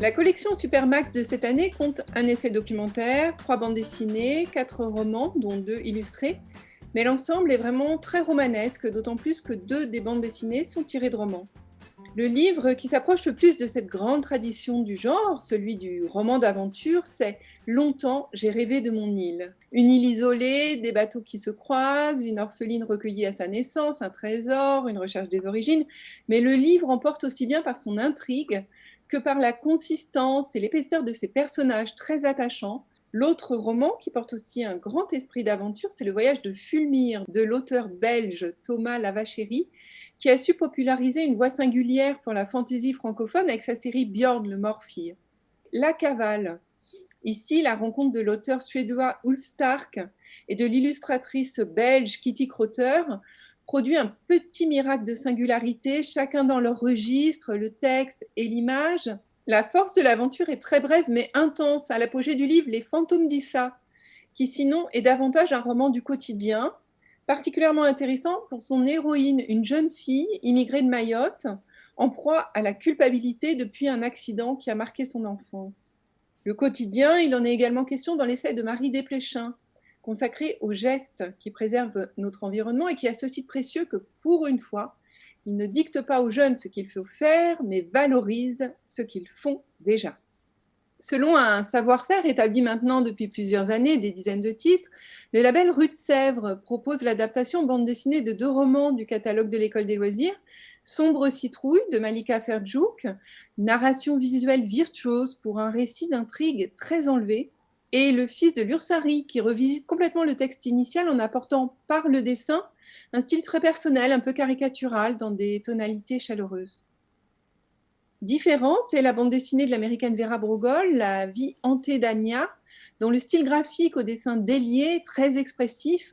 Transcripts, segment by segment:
La collection Supermax de cette année compte un essai documentaire, trois bandes dessinées, quatre romans, dont deux illustrés, mais l'ensemble est vraiment très romanesque, d'autant plus que deux des bandes dessinées sont tirées de romans. Le livre qui s'approche le plus de cette grande tradition du genre, celui du roman d'aventure, c'est « Longtemps, j'ai rêvé de mon île ». Une île isolée, des bateaux qui se croisent, une orpheline recueillie à sa naissance, un trésor, une recherche des origines, mais le livre emporte aussi bien par son intrigue que par la consistance et l'épaisseur de ses personnages très attachants, L'autre roman, qui porte aussi un grand esprit d'aventure, c'est Le voyage de Fulmire de l'auteur belge Thomas Lavachéry, qui a su populariser une voix singulière pour la fantaisie francophone avec sa série Björn le Morphire. La cavale. Ici, la rencontre de l'auteur suédois Ulf Stark et de l'illustratrice belge Kitty Crotter produit un petit miracle de singularité, chacun dans leur registre, le texte et l'image, la force de l'aventure est très brève mais intense, à l'apogée du livre Les fantômes d'Issa, qui sinon est davantage un roman du quotidien, particulièrement intéressant pour son héroïne, une jeune fille immigrée de Mayotte, en proie à la culpabilité depuis un accident qui a marqué son enfance. Le quotidien, il en est également question dans l'essai de Marie Desplechin, consacré aux gestes qui préservent notre environnement et qui a ceci de précieux que, pour une fois, il ne dicte pas aux jeunes ce qu'il faut faire, mais valorise ce qu'ils font déjà. Selon un savoir-faire établi maintenant depuis plusieurs années, des dizaines de titres, le label Rue de Sèvres propose l'adaptation bande dessinée de deux romans du catalogue de l'École des loisirs, Sombre citrouille de Malika Ferdjouk, narration visuelle virtuose pour un récit d'intrigue très enlevé, et Le fils de l'Ursari qui revisite complètement le texte initial en apportant par le dessin un style très personnel, un peu caricatural, dans des tonalités chaleureuses. Différente est la bande dessinée de l'américaine Vera Brugol, La vie hantée d'Anya, dont le style graphique au dessin délié, très expressif,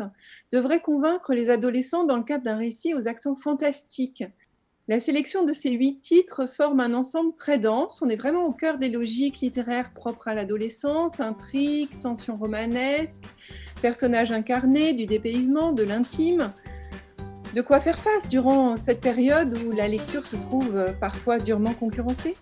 devrait convaincre les adolescents dans le cadre d'un récit aux accents fantastiques. La sélection de ces huit titres forme un ensemble très dense, on est vraiment au cœur des logiques littéraires propres à l'adolescence, intrigue, tension romanesque, personnages incarnés, du dépaysement, de l'intime, de quoi faire face durant cette période où la lecture se trouve parfois durement concurrencée?